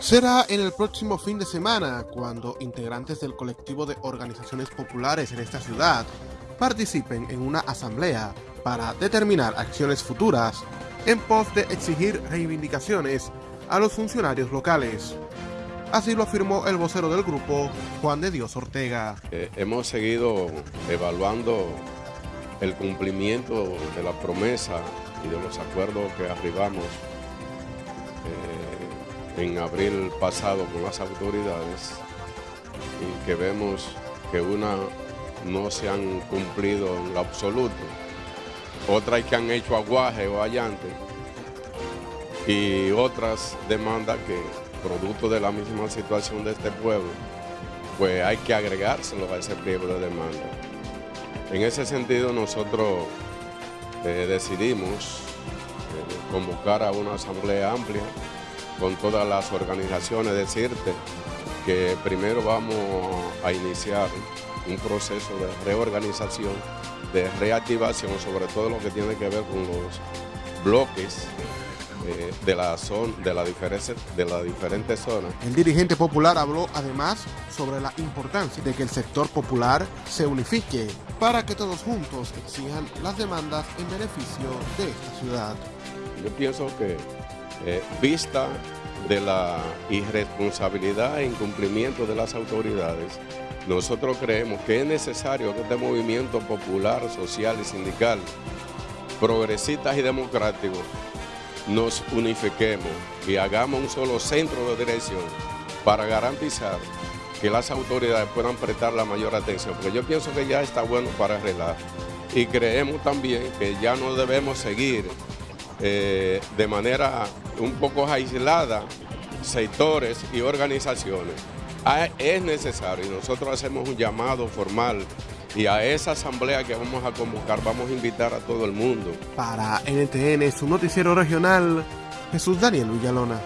Será en el próximo fin de semana cuando integrantes del colectivo de organizaciones populares en esta ciudad participen en una asamblea para determinar acciones futuras en pos de exigir reivindicaciones a los funcionarios locales. Así lo afirmó el vocero del grupo, Juan de Dios Ortega. Eh, hemos seguido evaluando el cumplimiento de la promesa y de los acuerdos que arribamos eh, en abril pasado con las autoridades y que vemos que una no se han cumplido en absoluto, otras que han hecho aguaje o allante y otras demandas que producto de la misma situación de este pueblo, pues hay que agregárselo a ese pliego de demanda. En ese sentido nosotros eh, decidimos eh, convocar a una asamblea amplia con todas las organizaciones, decirte que primero vamos a iniciar un proceso de reorganización, de reactivación, sobre todo lo que tiene que ver con los bloques eh, de, la zona, de, la de las diferentes zonas. El dirigente popular habló además sobre la importancia de que el sector popular se unifique para que todos juntos exijan las demandas en beneficio de esta ciudad. Yo pienso que eh, vista de la irresponsabilidad e incumplimiento de las autoridades, nosotros creemos que es necesario que este movimiento popular, social y sindical, progresistas y democráticos, nos unifiquemos y hagamos un solo centro de dirección para garantizar que las autoridades puedan prestar la mayor atención, porque yo pienso que ya está bueno para arreglar. Y creemos también que ya no debemos seguir eh, de manera un poco aislada sectores y organizaciones. Ah, es necesario y nosotros hacemos un llamado formal y a esa asamblea que vamos a convocar vamos a invitar a todo el mundo. Para NTN, su noticiero regional, Jesús Daniel Villalona.